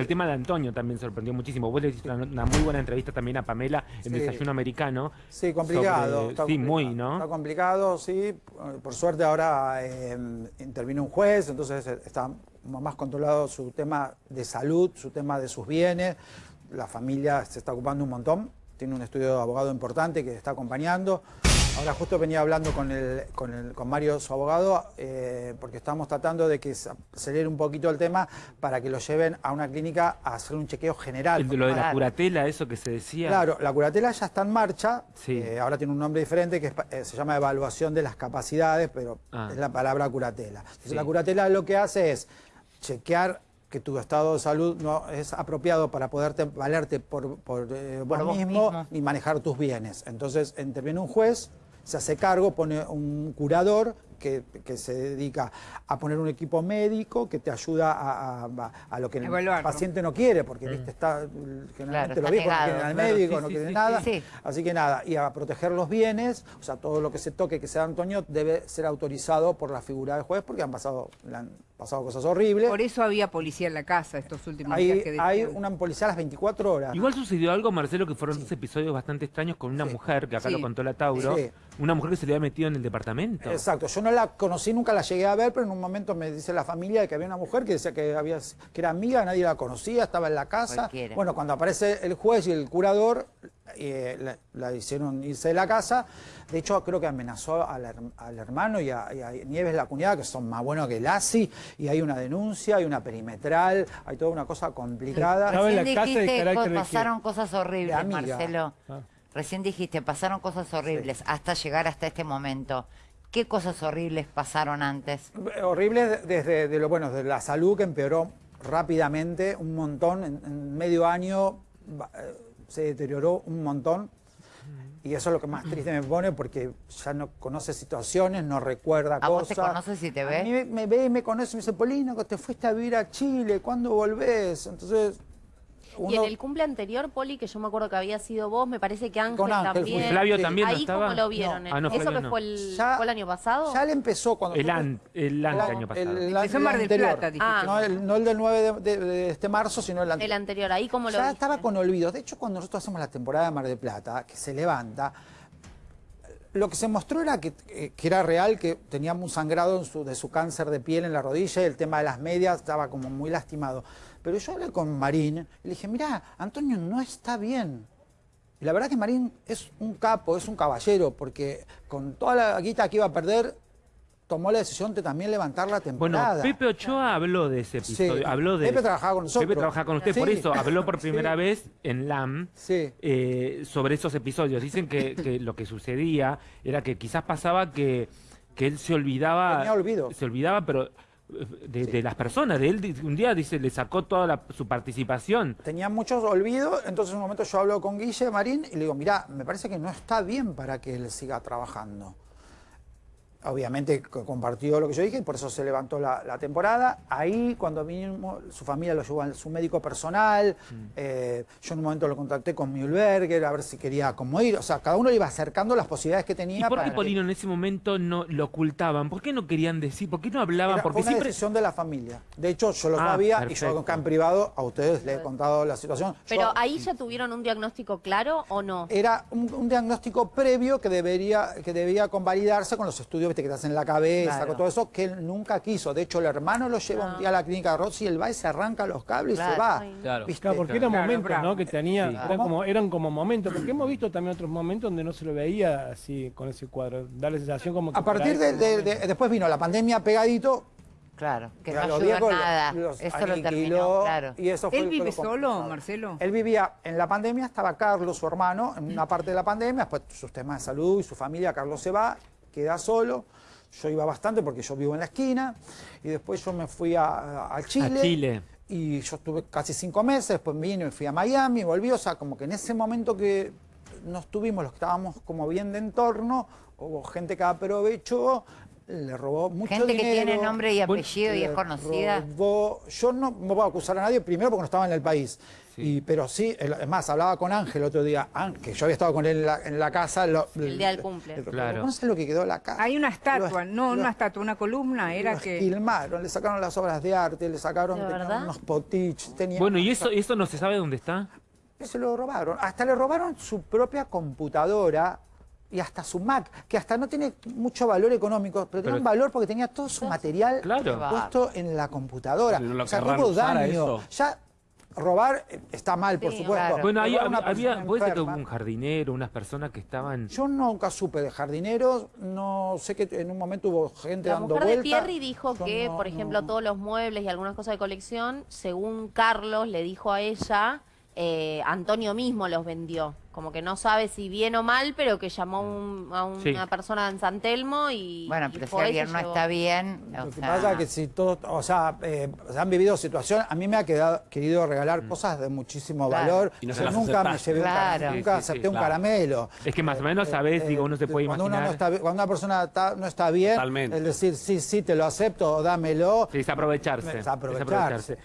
El tema de Antonio también sorprendió muchísimo. Vos le hiciste una, una muy buena entrevista también a Pamela en Sí. Desayuno Americano. Sí, complicado. sobre- está sí, complicado. muy, ¿no? Está complicado, sí. Por suerte ahora eh, intervino un juez, entonces eh, está más controlado su tema de salud, su tema de sus bienes. La familia se está ocupando un montón. Tiene un estudio de abogado importante que está acompañando. Ahora justo venía hablando con, el, con, el- con Mario, su abogado, eh, porque estamos tratando de que se acelere un poquito el tema para que lo lleven a una clínica a hacer un chequeo general. El lo de la curatela, eso que se decía. Claro, la curatela ya está en marcha, Sí. eh, ahora tiene un nombre diferente que es pa- eh, se llama evaluación de las capacidades, pero Ah. es la palabra curatela. Entonces, Sí. La curatela lo que hace es chequear que tu estado de salud no es apropiado para poderte valerte por, por, eh, vos mismo, mismo. y manejar tus bienes. Entonces interviene un juez, se hace cargo, pone un curador que, que se dedica a poner un equipo médico que te ayuda a, a- a lo que el paciente no quiere, porque Mm. viste, está generalmente está los viejos no quieren al Claro, médico, sí, no sí, quieren sí, nada. sí. Así que nada, y a proteger los bienes, o sea, todo lo que se toque que sea Antonio debe ser autorizado por la figura del juez porque han pasado, le han pasado cosas horribles. Por eso había policía en la casa estos últimos días Hay, que hay una policía a las 24 horas. Igual sucedió algo, Marcelo, que fueron dos episodios bastante extraños con una Sí. mujer, que acá Sí. lo contó la Tauro. Sí. Una mujer que se le había metido en el departamento. Exacto, yo no la conocí, nunca la llegué a ver, pero en un momento me dice la familia que había una mujer que decía que, había, que era amiga, nadie la conocía, estaba en la casa. Cualquiera. Bueno, cuando aparece el juez y el curador, eh, la, la hicieron irse de la casa. De hecho, creo que amenazó al, her- al hermano y a, y a Nieves, la cuñada, que son más buenos que el ASI, y hay una denuncia, hay una perimetral, hay toda una cosa complicada. La Recién casa de dijiste, carácter de pasaron cosas horribles, De. Marcelo. Ah. Recién dijiste, pasaron cosas horribles hasta llegar hasta este momento. ¿Qué cosas horribles pasaron antes? Horrible de- desde de lo bueno, de la salud que empeoró rápidamente, un montón, en, en medio año eh, se deterioró un montón. Y eso es lo que más triste me pone porque ya no conoce situaciones, no recuerda ¿A cosas. vos te conoces y te ve? A mí me, me ve y me conoce y me dice, Polino, que te fuiste a vivir a Chile, ¿cuándo volvés? Entonces, Y en el cumple anterior, Poli, que yo me acuerdo que había sido vos, me parece que Ángel, Con Ángel también. fui. Flavio Sí. también no Ahí estaba. cómo lo vieron. No. Ah, no, ¿Eso Flavio que no. fue el, Ya- fue el año pasado? ya le empezó cuando... El, an- el año pasado. el- Empezó en Mar del anterior. Plata, dijiste. Ah. No, el, no el del 9 de, de- de este marzo, sino el El anterior. anterior, ahí cómo lo ya viste? estaba con olvidos. De hecho, cuando nosotros hacemos la temporada de Mar del Plata, que se levanta, lo que se mostró era que, eh, que era real, que tenía un sangrado de su cáncer de piel en la rodilla y el tema de las medias estaba como muy lastimado. Pero yo hablé con Marín y le dije, mira, Antonio no está bien. Y la verdad que Marín es un capo, es un caballero, porque con toda la guita que iba a perder, tomó la decisión de también levantar la Bueno, temporada. Pepe Ochoa habló de ese episodio. Sí. Habló de Pepe trabajaba con nosotros. Pepe trabajaba con usted, por eso habló por primera Sí. vez en LAM Sí. eh, sobre esos episodios. Dicen que, que lo que sucedía era que quizás pasaba que, que él se olvidaba. Tenía olvido. Se olvidaba, pero de, de las personas. De él un día dice, le sacó toda la- su participación. tenía muchos olvidos, entonces en un momento yo hablo con Guille Marín y le digo, mira, me parece que no está bien para que él siga trabajando. Obviamente co- compartió lo que yo dije y por eso se levantó la, la temporada. Ahí cuando vino, su familia lo llevó a su médico personal. Mm. eh, yo en un momento lo contacté con Mühlberger a ver si quería como ir. O sea, cada uno le iba acercando las posibilidades que ¿Y tenía. por qué que- Polino en ese momento no lo ocultaban? ¿Por qué no querían decir? ¿Por qué no hablaban? Era- Porque fue una siempre... decisión de la familia. De hecho, yo lo Ah, sabía y yo acá en privado a ustedes les he contado la situación. Pero Yo- ahí ya tuvieron un diagnóstico claro o no? era un, un diagnóstico previo que debería que debía convalidarse con los estudios viste, que te hacen en la cabeza, Claro. con todo eso, que él nunca quiso. De hecho, el hermano lo lleva un día a la clínica de Rossi, él va y se arranca los cables y se va. Claro. ¿Viste? Claro, porque eran Claro, momentos. ¿no? Que tenía, Sí. eran, como, eran como momentos, porque hemos visto también otros momentos donde no se lo veía así con ese cuadro, da la sensación como que A partir de, después vino la pandemia pegadito. Claro, que no viejos nada. los Eso lo terminó, claro. Y eso fue ¿Él vive complicado. solo, Marcelo? Él vivía en la pandemia, estaba Carlos, su hermano, en una parte de la pandemia, después sus temas de salud y su familia, Carlos se va, queda solo. Yo iba bastante porque yo vivo en la esquina. Y después yo me fui a, a Chile. A Chile. Y yo estuve casi cinco meses, después vine y fui a Miami, volví. O sea, como que en ese momento que nos tuvimos, los que estábamos como bien de entorno, hubo gente que aprovechó le robó mucho Gente que dinero. tiene nombre y Bueno, apellido y le es conocida. robó- yo no me voy a acusar a nadie, primero porque no estaba en el país. Y, pero sí, es más, hablaba con Ángel otro día, que yo había estado con él en la, en la casa. lo- El día del cumple. el- Claro. No sé lo que quedó la casa. Hay una estatua, Lo- no lo- una estatua, una columna, era que... esquilmaron, le sacaron las obras de arte, le sacaron unos potiches. Bueno, ¿y eso, eso no se sabe dónde está? se lo robaron. Hasta le robaron su propia computadora y hasta su Mac, que hasta no tiene mucho valor económico, pero, tenía Pero- un valor porque tenía todo su material Claro. puesto en la computadora. O sea, hubo daño. eso. Ya robar eh, está mal, por supuesto. claro. Bueno, ahí había, puede ser que hubo un jardinero, unas personas que estaban... Yo nunca supe de jardineros, no sé que en un momento hubo gente La dando mujer de. Pierri dijo Yo que, no- por ejemplo, no- todos los muebles y algunas cosas de colección, según Carlos le dijo a ella, eh, Antonio mismo los vendió. Como que no sabe si bien o mal, pero que llamó un- a una Sí. persona en San Telmo y. Bueno, y pero si y alguien se no llevó. está bien, o Lo que sea, pasa es que si todos, o sea, eh, se han vivido situaciones, a mí me ha quedado, querido regalar Mm. cosas de muchísimo Claro. valor. Y no se nunca me aceptaste. llevé un cara- Claro. nunca Sí, sí, acepté sí, un claro. caramelo. Es que más o menos sabés, digo, uno se puede cuando imaginar... Uno no está, cuando una persona está- no está bien, Totalmente. el decir sí, sí, te lo acepto o dámelo, Sí, es aprovecharse. Es aprovecharse. es aprovecharse.